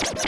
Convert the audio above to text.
you